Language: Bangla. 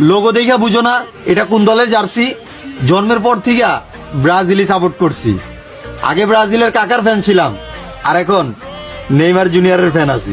লোগো দেখা বুঝো না, এটা কোন দলের জার্সি? জন্মের পর থেকে ব্রাজিলই সাপোর্ট করছি। আগে ব্রাজিলের কাকার ফ্যান ছিলাম, আর এখন নেইমার জুনিয়রের ফ্যান আছি।